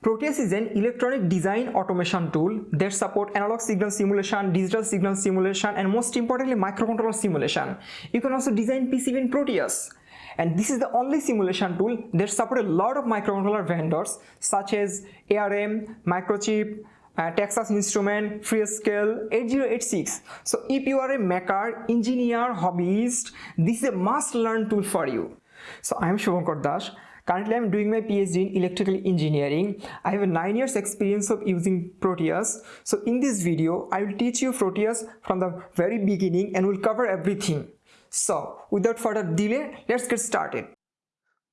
Proteus is an electronic design automation tool that support analog signal simulation, digital signal simulation and most importantly microcontroller simulation. You can also design PCB in Proteus. And this is the only simulation tool that support a lot of microcontroller vendors such as ARM, Microchip, uh, Texas Instrument, Freescale, 8086. So if you are a maker, engineer, hobbyist, this is a must learn tool for you. So I am Shubhankar Das. Currently, I'm doing my PhD in electrical engineering. I have a 9 years experience of using Proteus. So in this video, I will teach you Proteus from the very beginning and will cover everything. So without further delay, let's get started.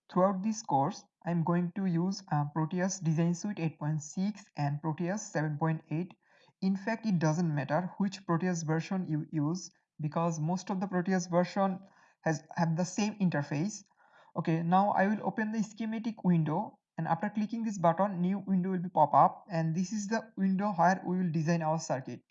Throughout this course, I'm going to use uh, Proteus Design Suite 8.6 and Proteus 7.8. In fact, it doesn't matter which Proteus version you use because most of the Proteus version has have the same interface okay now i will open the schematic window and after clicking this button new window will be pop up and this is the window where we will design our circuit.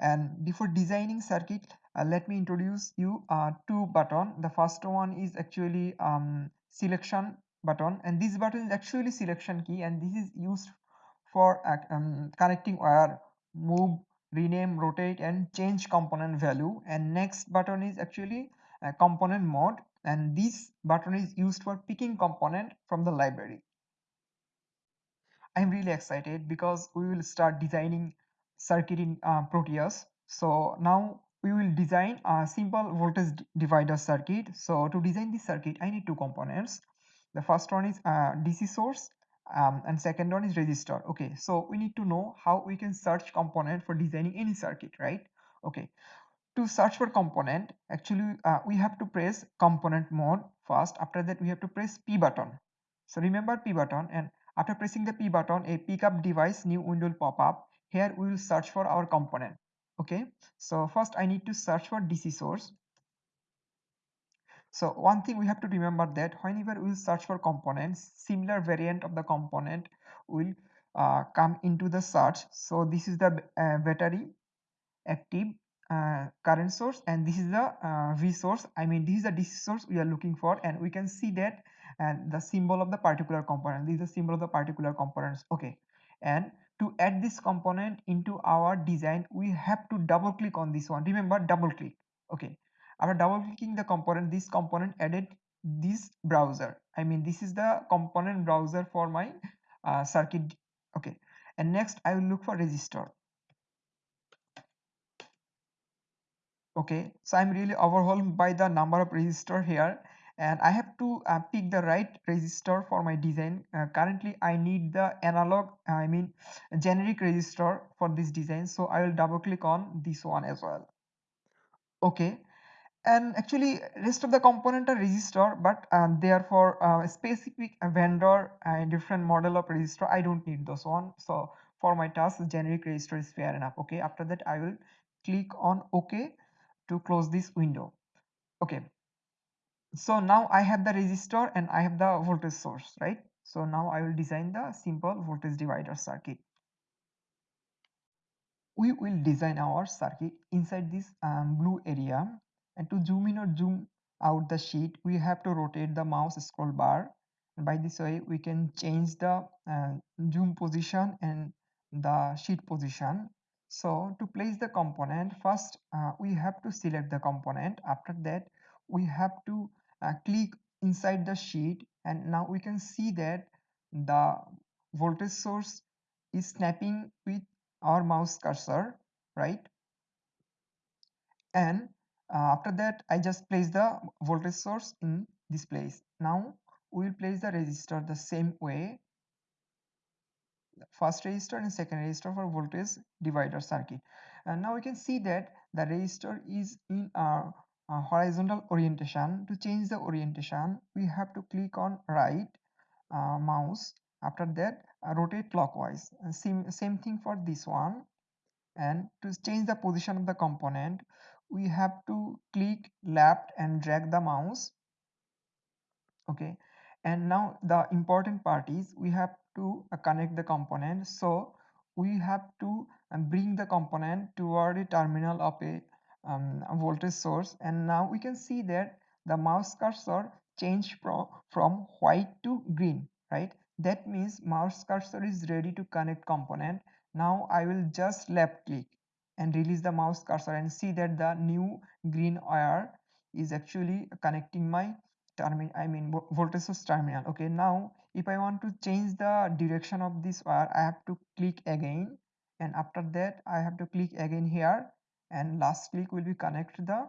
And before designing circuit uh, let me introduce you uh, two button. The first one is actually um, selection button and this button is actually selection key and this is used for uh, um, connecting wire move rename rotate and change component value. And next button is actually a component mode and this button is used for picking component from the library. I'm really excited because we will start designing circuit in uh, Proteus. So now we will design a simple voltage divider circuit. So to design this circuit, I need two components. The first one is uh, DC source um, and second one is resistor. Okay, so we need to know how we can search component for designing any circuit, right? Okay, to search for component actually uh, we have to press component mode first. After that we have to press p button. So remember p button and after pressing the p button a pickup device new window will pop up. Here we will search for our component. Okay? So first i need to search for dc source. So one thing we have to remember that whenever we search for components similar variant of the component will uh, come into the search. So this is the uh, battery active uh, current source and this is the uh, V source I mean this is the DC source we are looking for and we can see that and the symbol of the particular component. This is the symbol of the particular components. Okay. And to add this component into our design we have to double click on this one. Remember double click. Okay. After double clicking the component this component added this browser. I mean this is the component browser for my uh, circuit. Okay. And next I will look for resistor okay so i'm really overwhelmed by the number of resistor here and i have to uh, pick the right resistor for my design. Uh, currently i need the analog i mean generic resistor for this design so i will double click on this one as well. Okay and actually rest of the component are resistor but um, they are for uh, a specific vendor and different model of resistor i don't need those one so for my task generic resistor is fair enough. Okay after that i will click on ok to close this window. Okay. So now i have the resistor and i have the voltage source right? So now i will design the simple voltage divider circuit. We will design our circuit inside this um, blue area. And to zoom in or zoom out the sheet we have to rotate the mouse scroll bar. By this way we can change the uh, zoom position and the sheet position so to place the component first uh, we have to select the component. After that we have to uh, click inside the sheet. And now we can see that the voltage source is snapping with our mouse cursor right? And uh, after that I just place the voltage source in this place. Now we will place the resistor the same way first resistor and second resistor for voltage divider circuit. And now we can see that the resistor is in our uh, horizontal orientation. To change the orientation we have to click on right uh, mouse. After that uh, rotate clockwise. And same same thing for this one. And to change the position of the component we have to click left and drag the mouse. Okay. And now the important part is we have to uh, connect the component. So we have to uh, bring the component toward a terminal of a, um, voltage source. And now we can see that the mouse cursor changed from from white to green right? That means mouse cursor is ready to connect component. Now i will just left click and release the mouse cursor and see that the new green wire is actually connecting my terminal i mean voltage source terminal. Okay now if i want to change the direction of this wire i have to click again. And after that i have to click again here. And last click will be connect the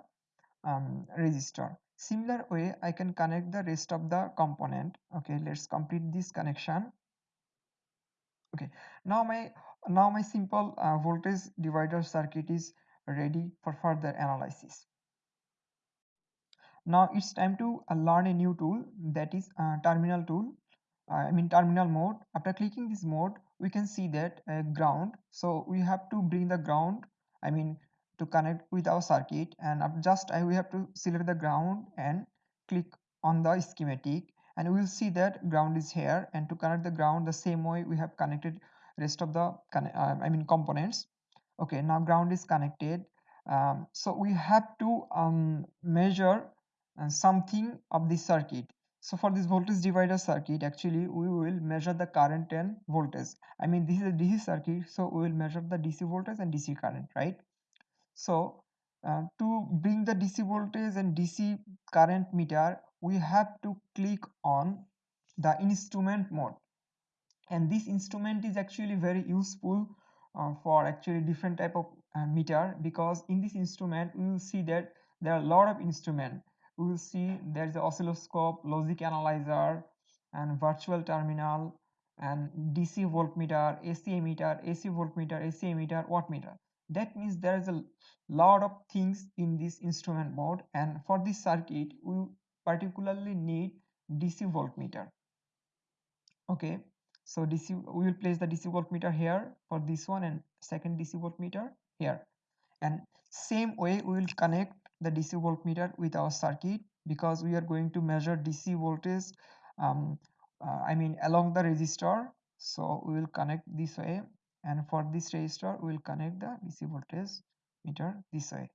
um, resistor similar way i can connect the rest of the component. Okay let's complete this connection. Okay now my now my simple uh, voltage divider circuit is ready for further analysis. Now it's time to uh, learn a new tool that is uh, terminal tool I mean terminal mode. After clicking this mode we can see that uh, ground. So we have to bring the ground I mean to connect with our circuit. And just I, we have to select the ground and click on the schematic. And we will see that ground is here. And to connect the ground the same way we have connected rest of the uh, I mean components. Okay now ground is connected. Um, so we have to um, measure uh, something of this circuit so for this voltage divider circuit actually we will measure the current and voltage. I mean this is a dc circuit so we will measure the dc voltage and dc current right? So uh, to bring the dc voltage and dc current meter we have to click on the instrument mode. And this instrument is actually very useful uh, for actually different type of uh, meter because in this instrument we will see that there are a lot of instrument we will see there is oscilloscope logic analyzer and virtual terminal and DC voltmeter, AC ammeter, AC voltmeter, AC ammeter, wattmeter. That means there is a lot of things in this instrument mode and for this circuit we particularly need DC voltmeter. Okay, so DC we will place the DC voltmeter here for this one and second DC voltmeter here and same way we will connect the DC voltmeter with our circuit because we are going to measure DC voltage um, uh, I mean along the resistor. So we will connect this way and for this resistor we will connect the DC voltage meter this way.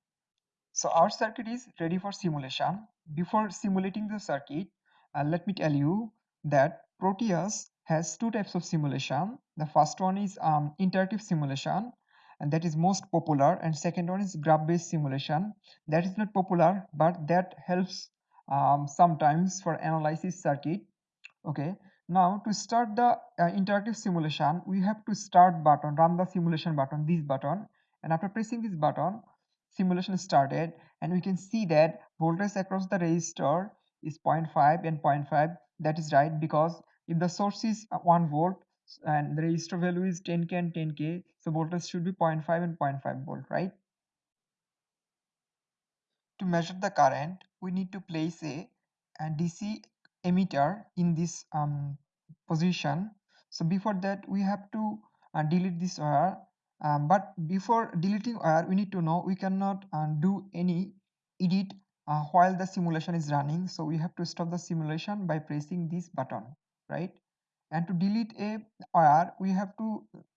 So our circuit is ready for simulation. Before simulating the circuit uh, let me tell you that Proteus has two types of simulation. The first one is um, interactive simulation and that is most popular. And second one is graph based simulation. That is not popular but that helps um, sometimes for analysis circuit. Okay now to start the uh, interactive simulation we have to start button run the simulation button this button. And after pressing this button simulation started. And we can see that voltage across the resistor is 0.5 and 0.5 that is right because if the source is uh, 1 volt and the resistor value is 10k and 10k so voltage should be 0.5 and 0.5 volt right? To measure the current we need to place a, a dc ammeter in this um, position. So before that we have to uh, delete this wire. Um, but before deleting wire we need to know we cannot uh, do any edit uh, while the simulation is running. So we have to stop the simulation by pressing this button right and to delete a wire we have to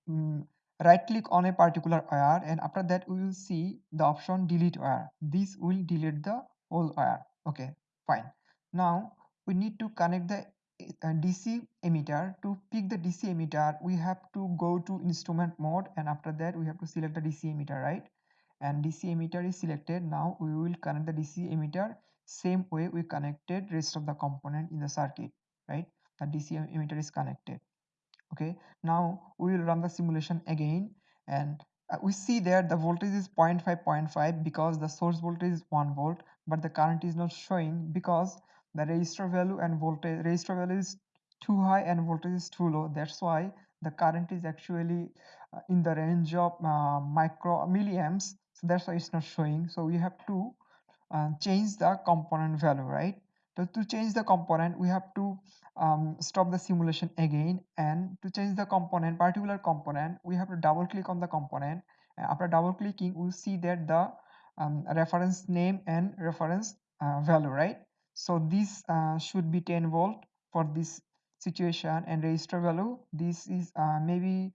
um, right click on a particular wire and after that we will see the option delete wire this will delete the whole wire okay fine. Now we need to connect the uh, DC ammeter. To pick the DC ammeter we have to go to instrument mode and after that we have to select the DC ammeter right? And DC ammeter is selected. Now we will connect the DC emitter. Same way we connected rest of the component in the circuit right the DC ammeter is connected. Okay? Now we will run the simulation again and uh, we see that the voltage is 0.5 0.5 because the source voltage is 1 volt but the current is not showing because the resistor value and voltage resistor value is too high and voltage is too low. That's why the current is actually uh, in the range of uh, micro milliamps. So that's why it's not showing. So we have to uh, change the component value right so to change the component we have to um, stop the simulation again. And to change the component particular component we have to double click on the component. After double clicking we see that the um, reference name and reference uh, value right? So this uh, should be 10 volt for this situation and resistor value. This is uh, maybe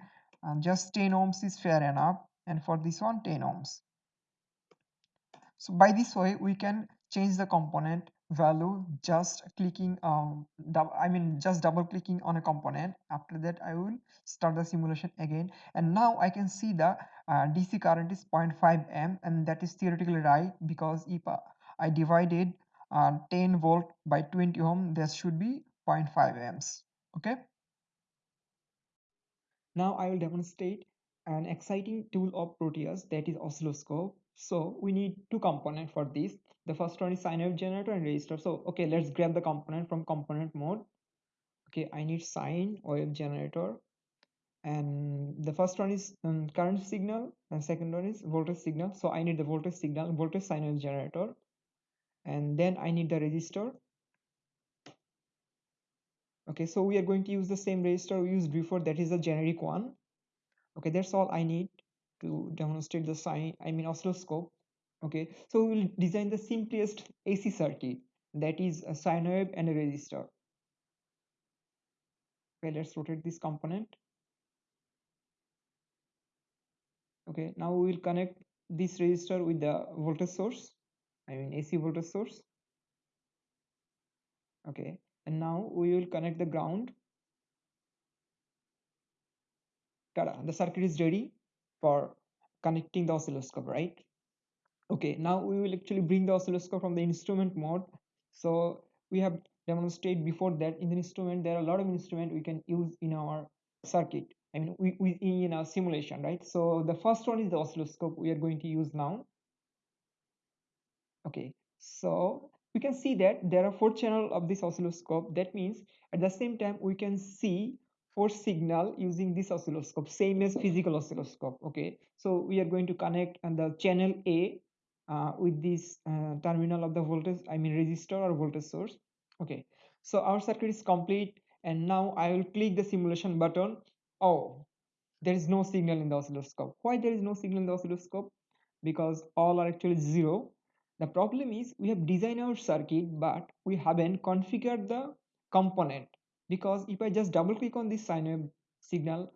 uh, just 10 ohms is fair enough. And for this one 10 ohms. So by this way we can change the component value just clicking um i mean just double clicking on a component. After that i will start the simulation again. And now i can see the uh, dc current is 0.5 m and that is theoretically right because if uh, i divided uh, 10 volt by 20 ohm this should be 0.5 amps. Okay? Now i will demonstrate an exciting tool of proteus that is oscilloscope. So we need two components for this the first one is sine wave generator and resistor. So okay let's grab the component from component mode. Okay i need sine wave generator. And the first one is um, current signal and second one is voltage signal. So i need the voltage signal voltage sine wave generator. And then i need the resistor. Okay so we are going to use the same resistor we used before. That is the generic one. Okay that's all i need to demonstrate the sine i mean oscilloscope okay so we will design the simplest ac circuit that is a sine wave and a resistor. Okay let's rotate this component. Okay now we will connect this resistor with the voltage source i mean ac voltage source. Okay and now we will connect the ground. Tada, the circuit is ready for connecting the oscilloscope right okay now we will actually bring the oscilloscope from the instrument mode. So we have demonstrated before that in the instrument there are a lot of instrument we can use in our circuit. I mean we, we in our simulation right? So the first one is the oscilloscope we are going to use now. Okay so we can see that there are four channel of this oscilloscope. That means at the same time we can see four signal using this oscilloscope same as physical oscilloscope okay? So we are going to connect and the channel a uh, with this uh, terminal of the voltage i mean resistor or voltage source. Okay. So our circuit is complete and now i will click the simulation button. Oh there is no signal in the oscilloscope. Why there is no signal in the oscilloscope? Because all are actually zero. The problem is we have designed our circuit but we haven't configured the component. Because if i just double click on this sine signal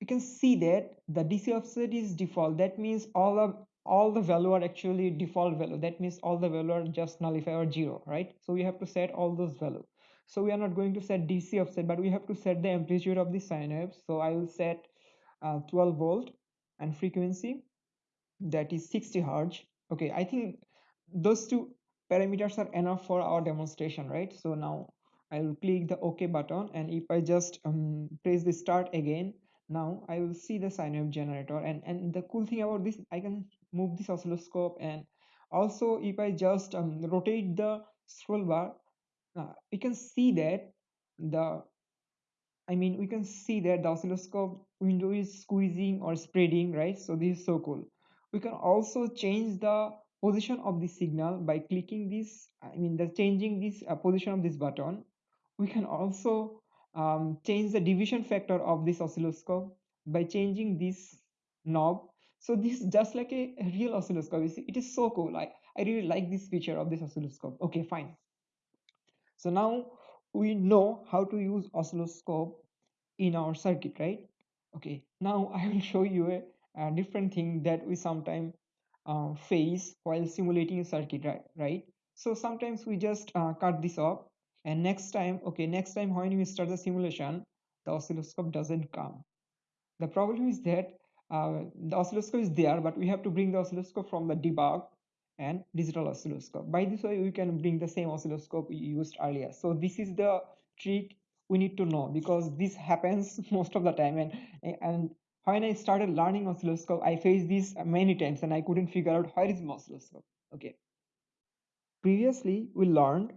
you can see that the dc offset is default. That means all of all the value are actually default value. That means all the value are just nullify or zero right? So we have to set all those value. So we are not going to set dc offset but we have to set the amplitude of the sine wave. So i will set uh, 12 volt and frequency. That is 60 hertz. Okay i think those two parameters are enough for our demonstration right? So now i will click the ok button and if i just um, press the start again now i will see the sine wave generator. And and the cool thing about this i can move this oscilloscope and also if i just um, rotate the scroll bar uh, you can see that the I mean, we can see that the oscilloscope window is squeezing or spreading, right? So this is so cool. We can also change the position of the signal by clicking this, I mean, the changing this uh, position of this button. We can also um, change the division factor of this oscilloscope by changing this knob. So this is just like a, real oscilloscope. It is so cool. I, I really like this feature of this oscilloscope. Okay, fine. So now we know how to use oscilloscope in our circuit right okay now i will show you a, a different thing that we sometimes uh, face while simulating a circuit right right so sometimes we just uh, cut this off and next time okay next time when we start the simulation the oscilloscope doesn't come the problem is that uh, the oscilloscope is there but we have to bring the oscilloscope from the debug and digital oscilloscope. By this way we can bring the same oscilloscope we used earlier. So this is the trick we need to know because this happens most of the time. And and when i started learning oscilloscope i faced this many times and i couldn't figure out where is my oscilloscope. Okay. Previously we learned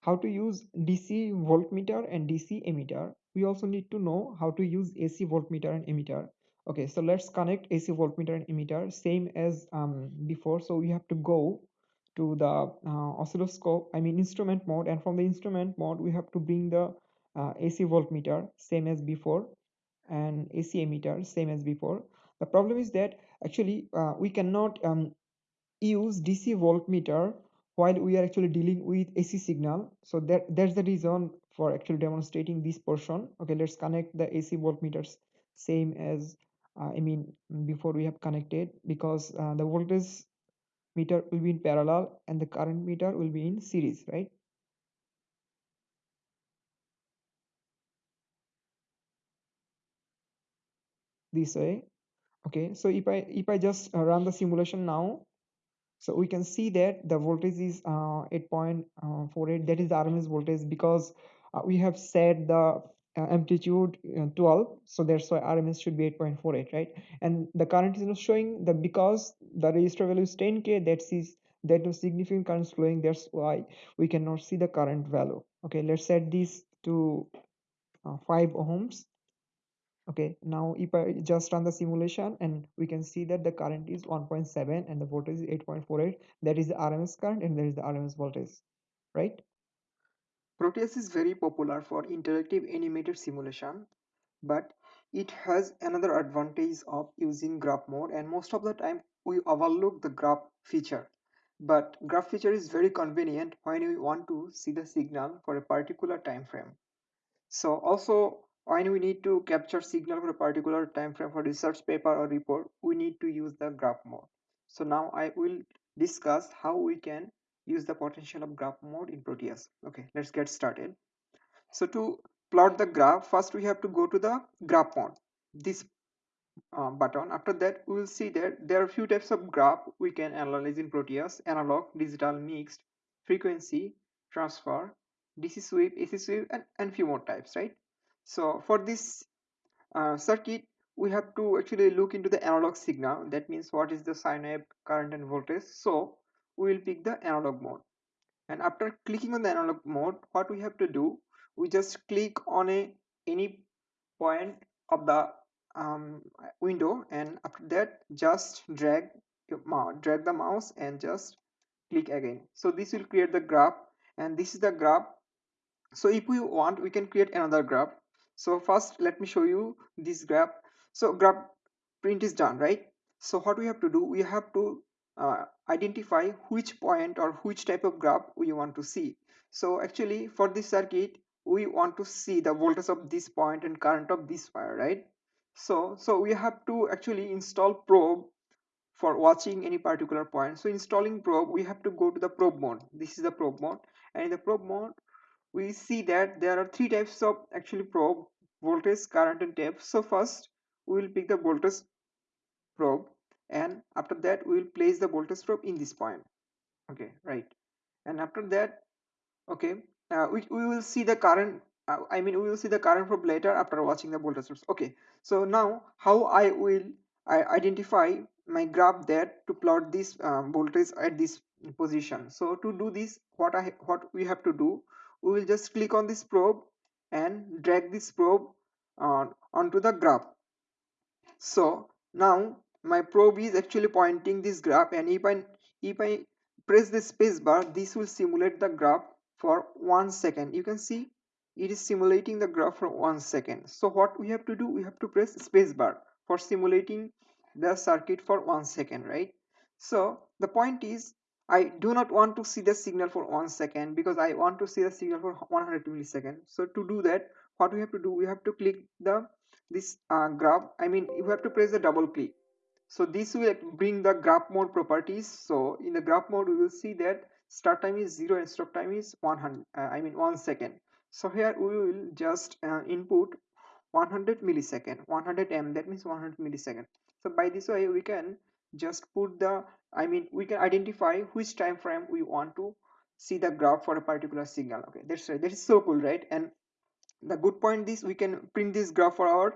how to use dc voltmeter and dc ammeter we also need to know how to use ac voltmeter and ammeter okay so let's connect ac voltmeter and ammeter same as um, before. So we have to go to the uh, oscilloscope i mean instrument mode and from the instrument mode we have to bring the uh, ac voltmeter same as before and ac ammeter same as before. The problem is that actually uh, we cannot um, use dc voltmeter while we are actually dealing with ac signal. So that that's the reason for actually demonstrating this portion. Okay let's connect the ac voltmeters same as uh, I mean before we have connected because uh, the voltage meter will be in parallel and the current meter will be in series right? This way. Okay so if i if i just uh, run the simulation now so we can see that the voltage is uh, 8.48 that is the rms voltage because uh, we have set the uh, amplitude uh, 12 so that's why rms should be 8.48 right? And the current is not showing the because the resistor value is 10k that is that no significant current flowing that's why we cannot see the current value. Okay let's set this to uh, 5 ohms. Okay now if i just run the simulation and we can see that the current is 1.7 and the voltage is 8.48 that is the rms current and there is the rms voltage right proteus is very popular for interactive animated simulation but it has another advantage of using graph mode and most of the time we overlook the graph feature but graph feature is very convenient when we want to see the signal for a particular time frame so also when we need to capture signal for a particular time frame for research paper or report, we need to use the graph mode. So now I will discuss how we can use the potential of graph mode in Proteus. Okay, let's get started. So to plot the graph, first we have to go to the graph mode. This uh, button. After that, we will see that there are a few types of graph we can analyze in Proteus, analog, digital, mixed, frequency, transfer, DC sweep, AC sweep, and, and few more types, right? So for this uh, circuit, we have to actually look into the analog signal. That means what is the sine wave, current and voltage. So we will pick the analog mode. And after clicking on the analog mode, what we have to do, we just click on a any point of the um, window and after that just drag drag the mouse and just click again. So this will create the graph and this is the graph. So if we want we can create another graph. So first let me show you this graph. So graph print is done right? So what we have to do we have to uh, identify which point or which type of graph we want to see. So actually for this circuit we want to see the voltage of this point and current of this wire right? So so we have to actually install probe for watching any particular point. So installing probe we have to go to the probe mode. This is the probe mode. And in the probe mode we see that there are three types of actually probe voltage current and tape so first we will pick the voltage probe and after that we will place the voltage probe in this point. Okay right. And after that okay uh, we, we will see the current uh, i mean we will see the current probe later after watching the voltage source. Okay so now how i will I identify my graph there to plot this um, voltage at this position. So to do this what i what we have to do we will just click on this probe and drag this probe on onto the graph. So now my probe is actually pointing this graph and if i if i press the space bar this will simulate the graph for one second you can see it is simulating the graph for one second so what we have to do we have to press space bar for simulating the circuit for one second right so the point is I do not want to see the signal for one second because I want to see the signal for 100 milliseconds. So to do that, what we have to do, we have to click the this uh, graph. I mean, you have to press the double click. So this will bring the graph mode properties. So in the graph mode, we will see that start time is zero and stop time is 100. Uh, I mean one second. So here we will just uh, input 100 millisecond, 100 m. That means 100 millisecond. So by this way, we can just put the i mean we can identify which time frame we want to see the graph for a particular signal okay that's right that is so cool right and the good point is we can print this graph for our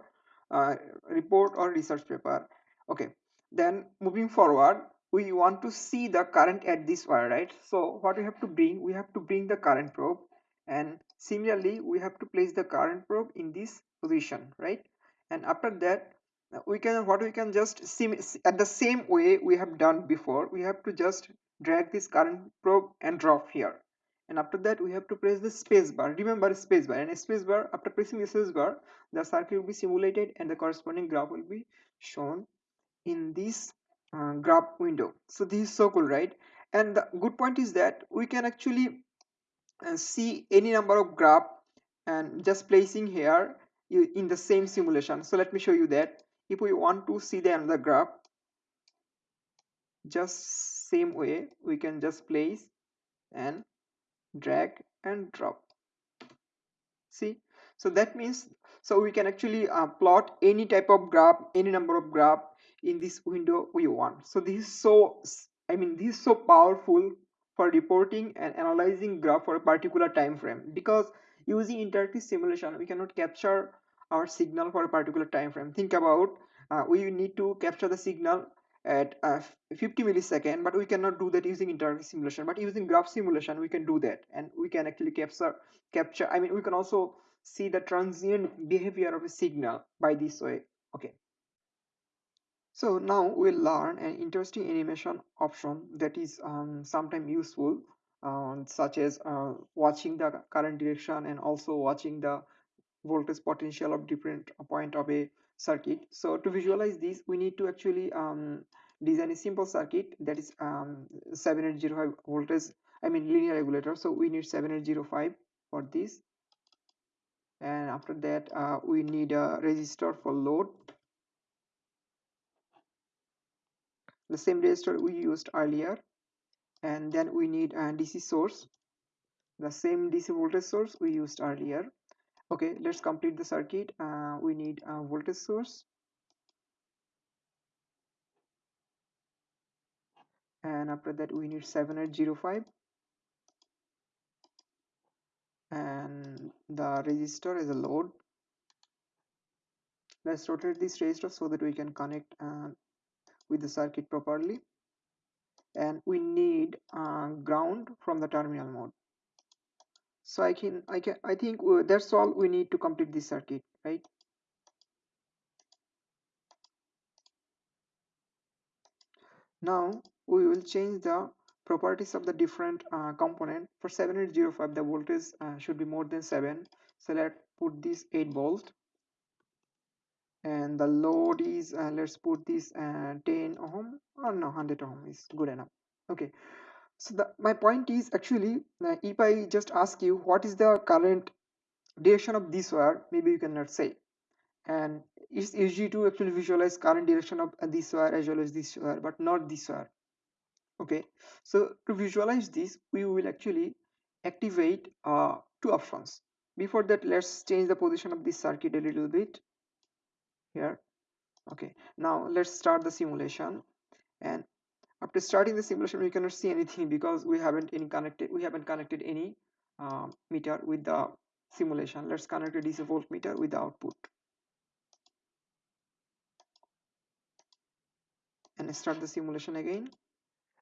uh, report or research paper okay then moving forward we want to see the current at this wire right? So what we have to bring we have to bring the current probe. And similarly we have to place the current probe in this position right? And after that we can what we can just see at the same way we have done before we have to just drag this current probe and drop here. And after that we have to press the space bar. Remember space bar. And space bar after pressing the space bar the circuit will be simulated and the corresponding graph will be shown in this uh, graph window. So this is so cool right? And the good point is that we can actually uh, see any number of graph and just placing here in the same simulation. So let me show you that. If we want to see the another graph just same way we can just place and drag and drop. See? So that means so we can actually uh, plot any type of graph any number of graph in this window we want. So this is so i mean this is so powerful for reporting and analyzing graph for a particular time frame. Because using interactive simulation we cannot capture our signal for a particular time frame. Think about uh, we need to capture the signal at uh, 50 millisecond but we cannot do that using interactive simulation. But using graph simulation we can do that. And we can actually capture capture i mean we can also see the transient behavior of a signal by this way. Okay so now we'll learn an interesting animation option that is um, sometimes useful uh, such as uh, watching the current direction and also watching the voltage potential of different point of a circuit. So to visualize this we need to actually um, design a simple circuit that is um, 7805 voltage I mean linear regulator. So we need 7805 for this. And after that uh, we need a resistor for load the same resistor we used earlier. And then we need a DC source the same DC voltage source we used earlier. Okay let's complete the circuit. Uh, we need a voltage source. And after that we need 7805 and the resistor is a load. Let's rotate this resistor so that we can connect uh, with the circuit properly. And we need uh, ground from the terminal mode. So I can I can I think that's all we need to complete this circuit right? Now we will change the properties of the different uh, component. For 7805 the voltage uh, should be more than 7 so let's put this 8 volt and the load is uh, let's put this uh, 10 ohm. Or no 100 ohm is good enough. Okay. So the, my point is actually uh, if i just ask you what is the current direction of this wire maybe you cannot say. And it's easy to actually visualize current direction of this wire as well as this wire but not this wire. Okay. So to visualize this we will actually activate uh, two options. Before that let's change the position of this circuit a little bit here. Okay now let's start the simulation. And after starting the simulation we cannot see anything because we haven't any connected we haven't connected any uh, meter with the simulation. Let's connect a DC voltmeter with the output. And start the simulation again.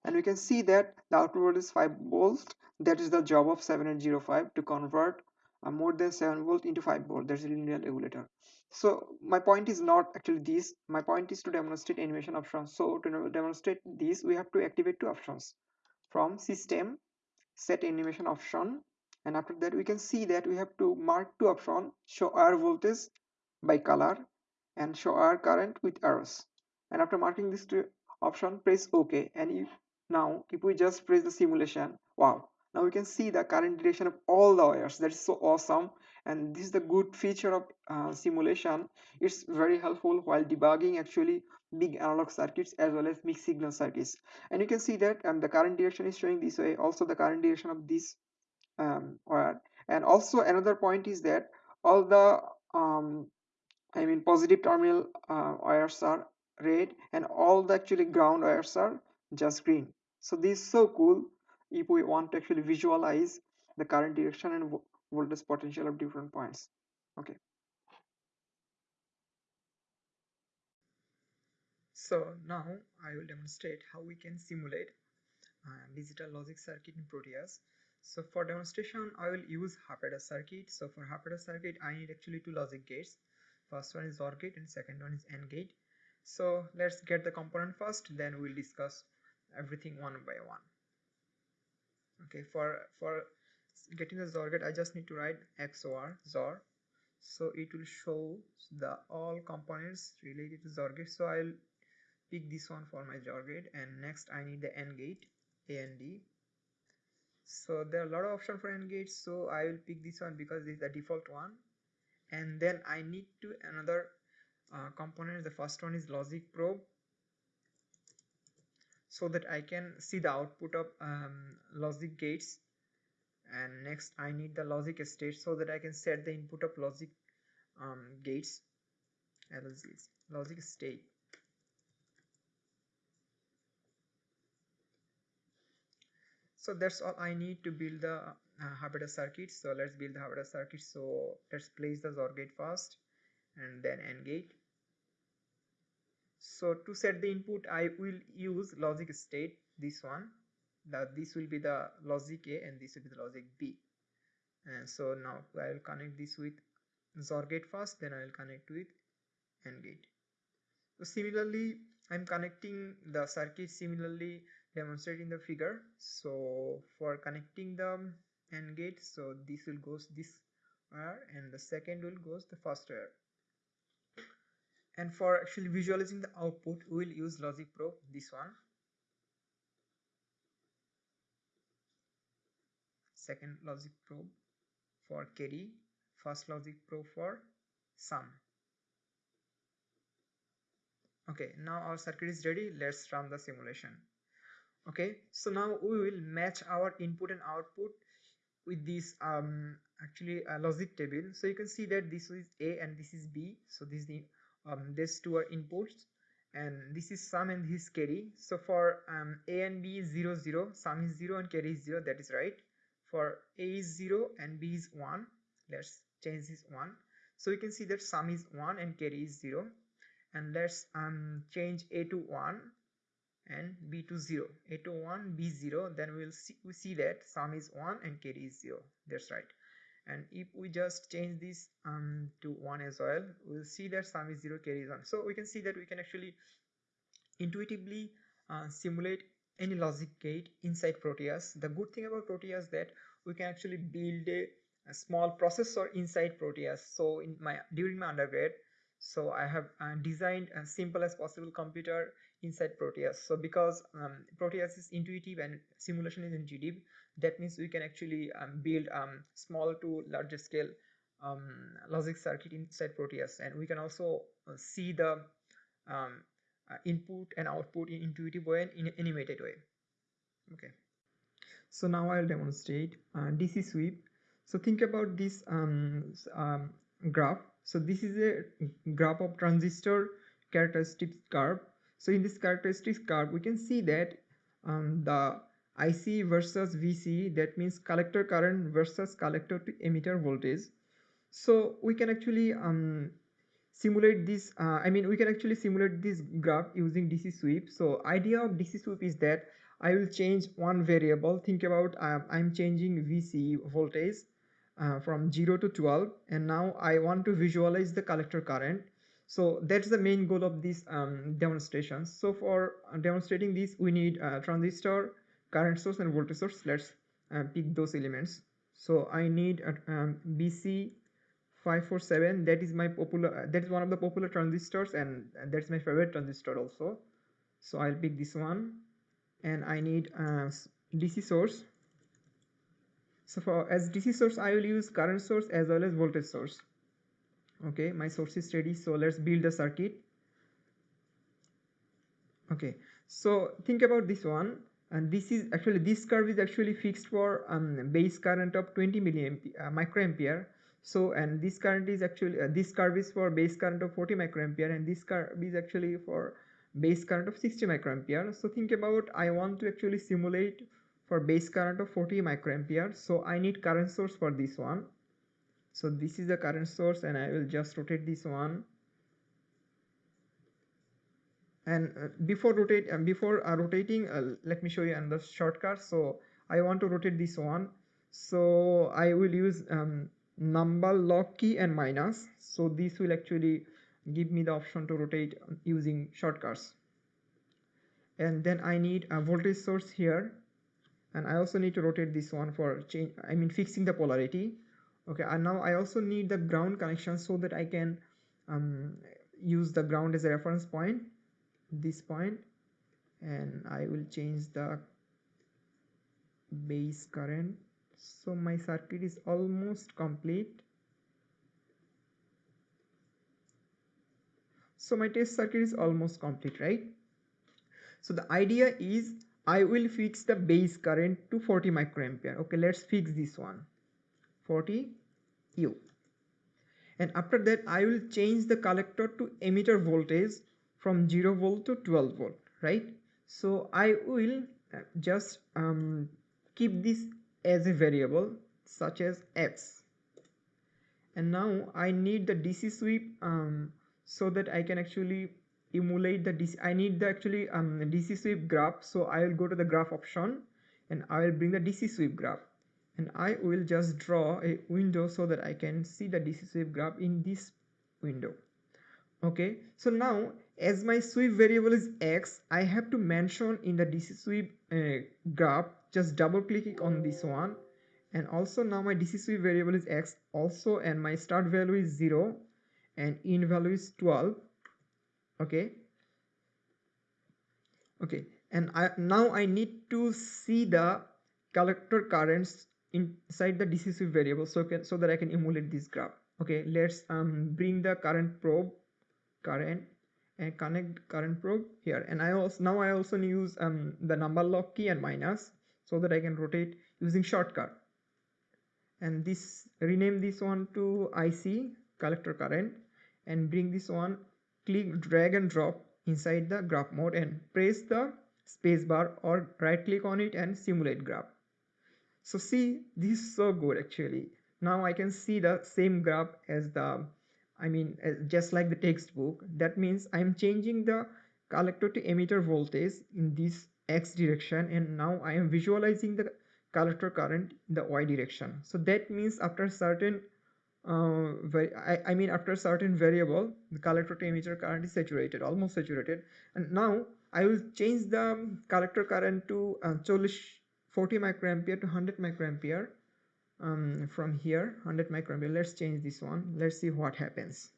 And we can see that the output is 5 volts that is the job of 7805 to convert uh, more than 7 volt into 5 volt. That's a linear regulator so my point is not actually this my point is to demonstrate animation options. So to demonstrate this we have to activate two options. From system set animation option and after that we can see that we have to mark two options show R voltage by color and show R current with arrows. And after marking this two option press ok. And if now if we just press the simulation wow. Now we can see the current direction of all the wires. That is so awesome and this is the good feature of uh, simulation. It's very helpful while debugging actually big analog circuits as well as mixed signal circuits. And you can see that um, the current direction is showing this way. Also the current direction of this um, wire. And also another point is that all the um, I mean positive terminal uh, wires are red and all the actually ground wires are just green. So this is so cool if we want to actually visualize the current direction and voltage potential of different points. Okay. So now I will demonstrate how we can simulate uh, digital logic circuit in Proteus. So for demonstration I will use half adder circuit. So for half adder circuit I need actually two logic gates. First one is OR gate and second one is AND gate. So let's get the component first then we'll discuss everything one by one. Okay for for getting the XOR gate I just need to write XOR XOR so it will show the all components related to XOR gate. So I'll pick this one for my XOR gate and next I need the AND gate AND so there are a lot of options for AND gates so I will pick this one because this is the default one. And then I need to another uh, component. The first one is logic probe so that I can see the output of um, logic gates and next I need the logic state so that I can set the input of logic um, gates. Logic state. So that's all I need to build the uh, circuit. So let's build the half adder circuit. So let's place the OR gate first and then AND gate. So to set the input I will use logic state this one that this will be the logic A and this will be the logic B. And so now I will connect this with XOR gate first then I will connect with AND gate. So similarly I'm connecting the circuit similarly demonstrating the figure. So for connecting the AND gate so this will goes this wire and the second will goes the first wire. And for actually visualizing the output we will use logic probe this one second logic probe for carry first logic probe for sum. Okay now our circuit is ready. Let's run the simulation. Okay so now we will match our input and output with this um actually a logic table. So you can see that this is a and this is b. So this is the um, these two are inputs. And this is sum and this carry so for um, a and b is 0 0 sum is 0 and carry is 0 that is right for a is 0 and b is 1 let's change this 1 so you can see that sum is 1 and carry is 0 and let's um, change a to 1 and b to 0 a to 1 b 0 then we'll see we see that sum is 1 and carry is 0 that's right. And if we just change this um, to 1 as well we'll see that sum is 0 carry is on so we can see that we can actually intuitively uh, simulate any logic gate inside Proteus. The good thing about Proteus that we can actually build a, a small processor inside Proteus. So in my during my undergrad so I have uh, designed as simple as possible computer inside Proteus. So because um, Proteus is intuitive and simulation is intuitive that means we can actually um, build um, small to larger scale um, logic circuit inside Proteus. And we can also uh, see the um, uh, input and output in intuitive way and in animated way. Okay. So now I'll demonstrate uh, DC sweep. So think about this um, um, graph. So this is a graph of transistor characteristics curve. So in this characteristics curve we can see that um, the IC versus VC that means collector current versus collector to emitter voltage. So we can actually um, simulate this uh, I mean we can actually simulate this graph using DC sweep. So idea of DC sweep is that I will change one variable. Think about uh, I'm changing VC voltage uh, from 0 to 12 and now I want to visualize the collector current. So that's the main goal of this um, demonstration. So for demonstrating this we need a transistor current source and voltage source. Let's uh, pick those elements. So I need a um, BC 547 that is my popular uh, that is one of the popular transistors and that's my favorite transistor also. So I'll pick this one. And I need a DC source. So for as DC source I will use current source as well as voltage source. Okay my source is ready so let's build the circuit. Okay so think about this one. And this is actually this curve is actually fixed for um, base current of 20 milliampere uh, microampere so and this current is actually uh, this curve is for base current of 40 microampere and this curve is actually for base current of 60 microampere. So think about i want to actually simulate for base current of 40 microampere. So i need current source for this one. So this is the current source and i will just rotate this one. And uh, before rotate uh, before uh, rotating uh, let me show you another shortcut. So i want to rotate this one. So i will use um, number lock key and minus. So this will actually give me the option to rotate using shortcuts. And then i need a voltage source here. And i also need to rotate this one for change i mean fixing the polarity. Okay and now i also need the ground connection so that i can um, use the ground as a reference point this point. And I will change the base current so my circuit is almost complete. So my test circuit is almost complete right? So the idea is I will fix the base current to 40 microampere. Okay let's fix this one. 40 U. And after that I will change the collector to emitter voltage from 0 volt to 12 volt right? So I will uh, just um, keep this as a variable such as x. And now I need the DC sweep um, so that I can actually emulate the DC I need the actually um, DC sweep graph. So I will go to the graph option and I will bring the DC sweep graph. And I will just draw a window so that I can see the DC sweep graph in this window. Okay so now as my sweep variable is x I have to mention in the DC sweep uh, graph just double clicking on this one. And also now my DC sweep variable is x also and my start value is 0 and in value is 12 okay. Okay. And I now I need to see the collector currents inside the DC sweep variable so can so that I can emulate this graph. Okay let's um bring the current probe current and connect current probe here. And I also now I also use um the number lock key and minus so that I can rotate using shortcut. And this rename this one to IC collector current and bring this one click drag and drop inside the graph mode and press the spacebar or right click on it and simulate graph. So see this is so good actually. Now I can see the same graph as the I mean just like the textbook. That means I'm changing the collector to emitter voltage in this x direction and now I am visualizing the collector current in the y direction. So that means after certain uh, I, I mean after certain variable the collector to emitter current is saturated almost saturated. And now I will change the collector current to uh, 40 microampere to 100 microampere um, from here 100 microampere. Let's change this one. Let's see what happens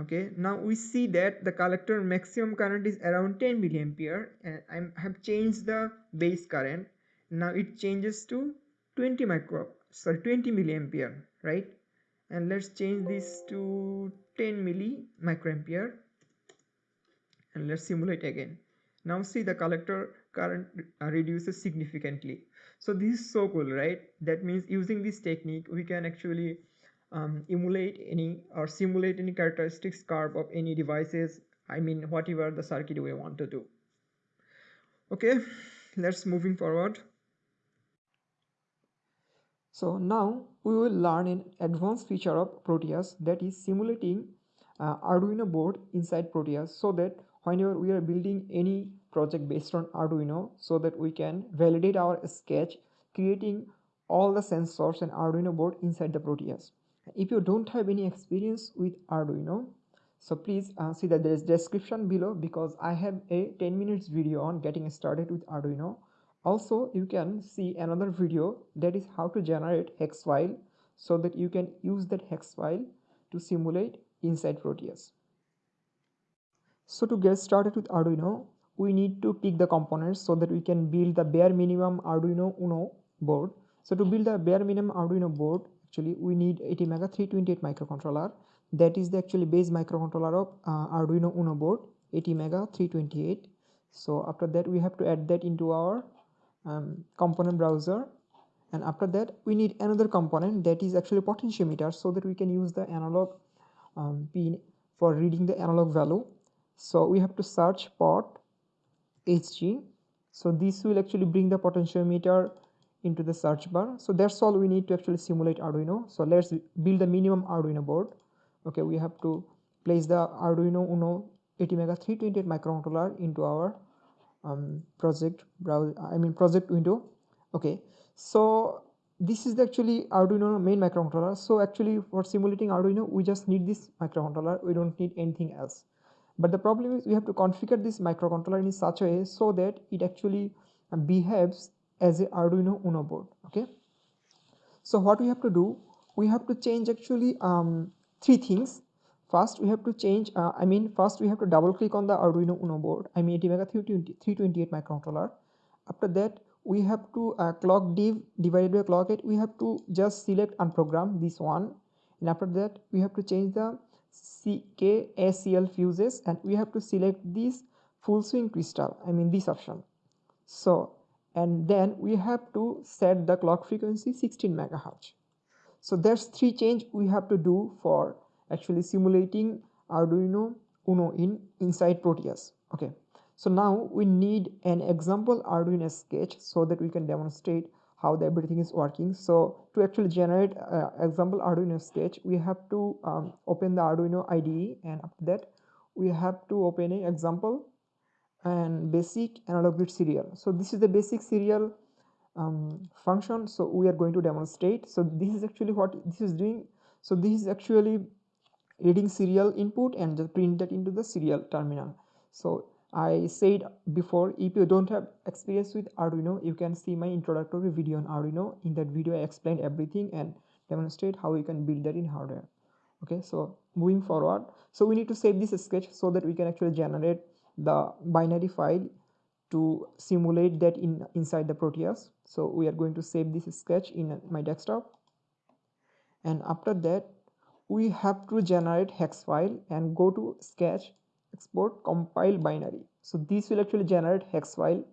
okay now we see that the collector maximum current is around 10 milliampere and I have changed the base current. Now it changes to 20 micro sorry 20 milliampere right? And let's change this to 10 milli microampere and let's simulate again. Now see the collector current uh, reduces significantly. So this is so cool right? That means using this technique we can actually um, emulate any or simulate any characteristics curve of any devices I mean whatever the circuit we want to do. Okay let's moving forward. So now we will learn an advanced feature of Proteus that is simulating uh, Arduino board inside Proteus so that whenever we are building any project based on Arduino so that we can validate our sketch creating all the sensors and Arduino board inside the Proteus if you don't have any experience with arduino so please uh, see that there is description below because i have a 10 minutes video on getting started with arduino. Also you can see another video that is how to generate hex file so that you can use that hex file to simulate inside proteus. So to get started with arduino we need to pick the components so that we can build the bare minimum arduino uno board. So to build the bare minimum arduino board actually we need ATmega 328 microcontroller. That is the actually base microcontroller of uh, Arduino Uno board ATmega 328 so after that we have to add that into our um, component browser. And after that we need another component that is actually potentiometer so that we can use the analog um, pin for reading the analog value. So we have to search pot hg so this will actually bring the potentiometer into the search bar. So that's all we need to actually simulate arduino. So let's build the minimum arduino board. Okay we have to place the arduino uno ATmega 328 microcontroller into our um, project browser i mean project window. Okay so this is the actually arduino main microcontroller. So actually for simulating arduino we just need this microcontroller. We don't need anything else. But the problem is we have to configure this microcontroller in such a way so that it actually behaves as a Arduino Uno board okay? So what we have to do we have to change actually um, three things. First we have to change uh, I mean first we have to double click on the Arduino Uno board I mean ATmega 328 microcontroller. After that we have to uh, clock div divided by clock it we have to just select and program this one. And after that we have to change the CKSEL fuses and we have to select this full swing crystal I mean this option. So and then we have to set the clock frequency 16 megahertz. So there's three change we have to do for actually simulating Arduino Uno in inside Proteus. Okay. So now we need an example Arduino sketch so that we can demonstrate how the everything is working. So to actually generate uh, example Arduino sketch we have to um, open the Arduino IDE and after that we have to open an example and basic analog read serial. So this is the basic serial um, function. So we are going to demonstrate. So this is actually what this is doing. So this is actually reading serial input and just print that into the serial terminal. So I said before if you don't have experience with Arduino you can see my introductory video on Arduino. In that video I explained everything and demonstrate how you can build that in hardware. Okay so moving forward. So we need to save this sketch so that we can actually generate the binary file to simulate that in inside the Proteus. So we are going to save this sketch in my desktop. And after that we have to generate hex file and go to sketch export compile binary. So this will actually generate hex file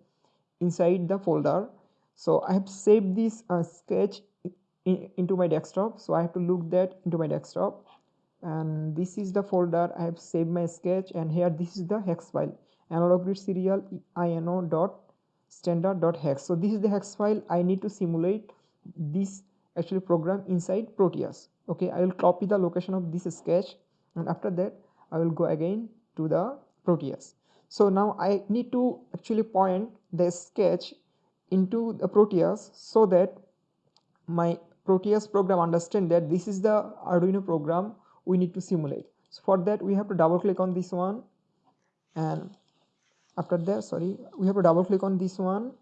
inside the folder. So i have saved this uh, sketch in, into my desktop. So i have to look that into my desktop and this is the folder i have saved my sketch and here this is the hex file. Analog read serial ino dot standard dot hex. So this is the hex file. I need to simulate this actually program inside proteus. Okay i will copy the location of this sketch and after that i will go again to the proteus. So now i need to actually point the sketch into the proteus so that my proteus program understand that this is the arduino program we need to simulate. So for that we have to double click on this one. And after that sorry we have to double click on this one.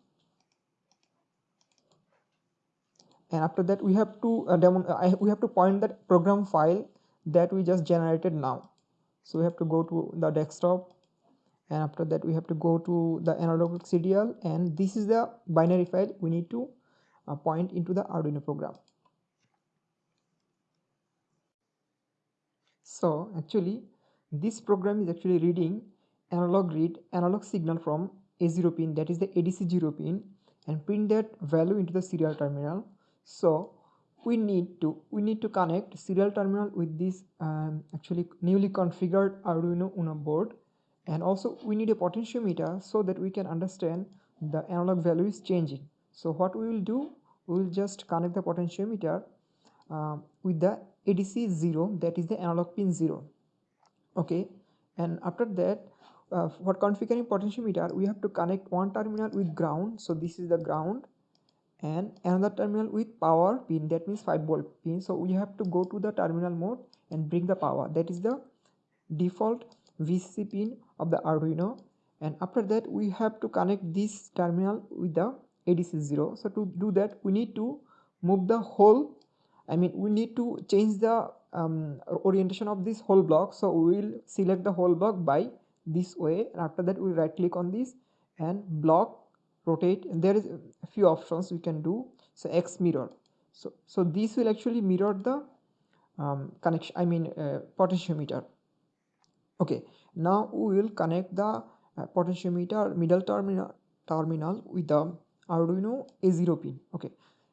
And after that we have to uh, demo I, we have to point that program file that we just generated now. So we have to go to the desktop. And after that we have to go to the analog cdl. And this is the binary file we need to uh, point into the arduino program so actually this program is actually reading analog read analog signal from A0 pin that is the ADC0 pin and print that value into the serial terminal. So we need to we need to connect serial terminal with this um, actually newly configured Arduino Uno board. And also we need a potentiometer so that we can understand the analog value is changing. So what we will do we will just connect the potentiometer uh, with the ADC 0 that is the analog pin 0 okay and after that uh, for configuring potentiometer we have to connect one terminal with ground. So this is the ground and another terminal with power pin that means 5 volt pin. So we have to go to the terminal mode and bring the power. That is the default VCC pin of the Arduino. And after that we have to connect this terminal with the ADC0 so to do that we need to move the whole I mean we need to change the um, orientation of this whole block. So we will select the whole block by this way. And after that we right click on this and block rotate. And there is a few options we can do. So x mirror. So so this will actually mirror the um, connection i mean uh, potentiometer. Okay. Now we will connect the uh, potentiometer middle terminal terminal with the arduino a0 pin. Okay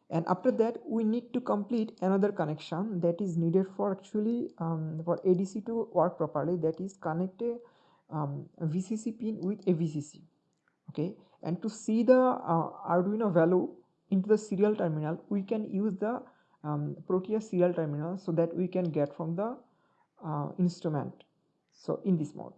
and after that we need to complete another connection that is needed for actually um, for adc to work properly. That is connect a um, VCC pin with a VCC okay? And to see the uh, Arduino value into the serial terminal we can use the um, Proteus serial terminal so that we can get from the uh, instrument. So in this mode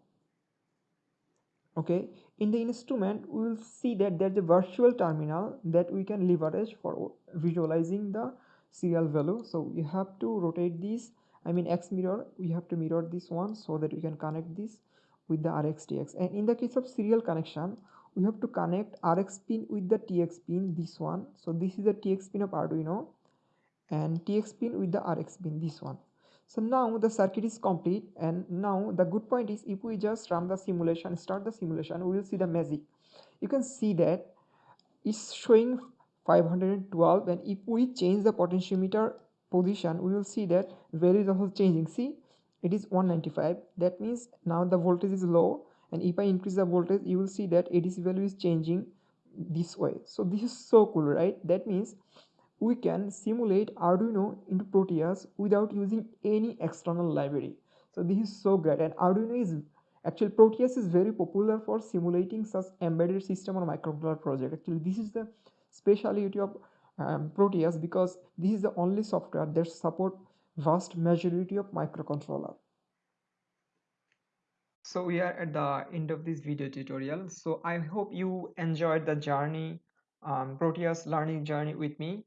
okay? In the instrument we will see that there's a virtual terminal that we can leverage for visualizing the serial value. So we have to rotate this i mean x mirror we have to mirror this one so that we can connect this with the RxTX and in the case of serial connection we have to connect Rx pin with the TX pin this one. So this is the TX pin of Arduino and TX pin with the Rx pin this one so now the circuit is complete and now the good point is if we just run the simulation start the simulation we will see the magic. You can see that it's showing 512 and if we change the potentiometer position we will see that value is also changing. See it is 195 that means now the voltage is low and if I increase the voltage you will see that ADC value is changing this way. So this is so cool right? That means we can simulate Arduino into Proteus without using any external library. So this is so great. And Arduino is actually Proteus is very popular for simulating such embedded system or microcontroller project. Actually this is the speciality of um, Proteus because this is the only software that support vast majority of microcontroller. So we are at the end of this video tutorial. So i hope you enjoyed the journey um, proteus learning journey with me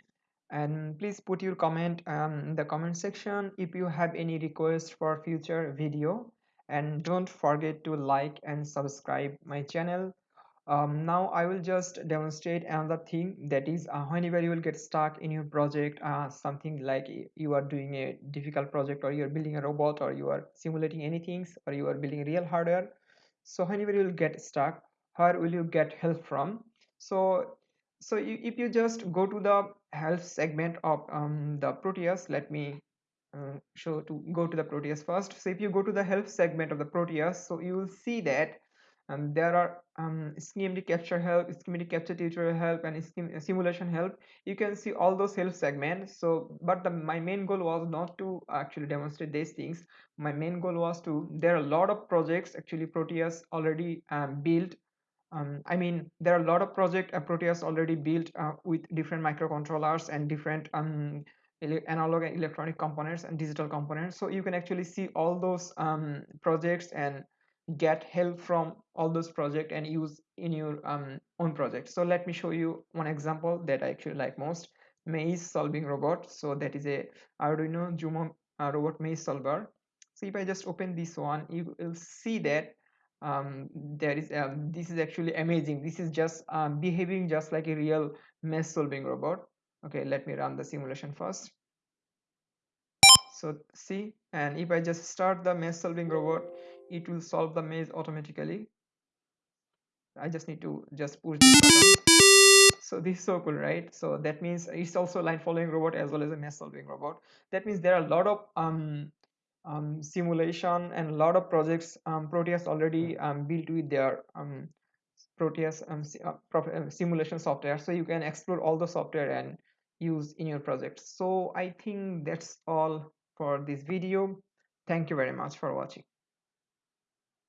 and please put your comment um, in the comment section if you have any request for future video. And don't forget to like and subscribe my channel. Um, now I will just demonstrate another thing that is uh, whenever you will get stuck in your project uh, something like you are doing a difficult project or you're building a robot or you are simulating anything or you are building real hardware. So whenever you will get stuck where will you get help from? So so you, if you just go to the help segment of um, the Proteus let me uh, show to go to the Proteus first so if you go to the help segment of the Proteus so you will see that um, there are um, schematic capture help, schematic capture tutorial help, and scheme, simulation help. You can see all those help segments. So, but the, my main goal was not to actually demonstrate these things. My main goal was to. There are a lot of projects actually Proteus already um, built. Um, I mean, there are a lot of project Proteus already built uh, with different microcontrollers and different um, analog and electronic components and digital components. So you can actually see all those um, projects and get help from all those projects and use in your um, own project. So let me show you one example that i actually like most maze solving robot. So that is a arduino Zumo uh, robot maze solver. So if i just open this one you will see that um, there is um, this is actually amazing. This is just um, behaving just like a real maze solving robot. Okay let me run the simulation first. So see and if i just start the maze solving robot it will solve the maze automatically. I just need to just push this so this is so cool right? So that means it's also line following robot as well as a maze solving robot. That means there are a lot of um, um, simulation and a lot of projects um, proteus already um, built with their um, proteus um, uh, uh, simulation software. So you can explore all the software and use in your project so i think that's all for this video. Thank you very much for watching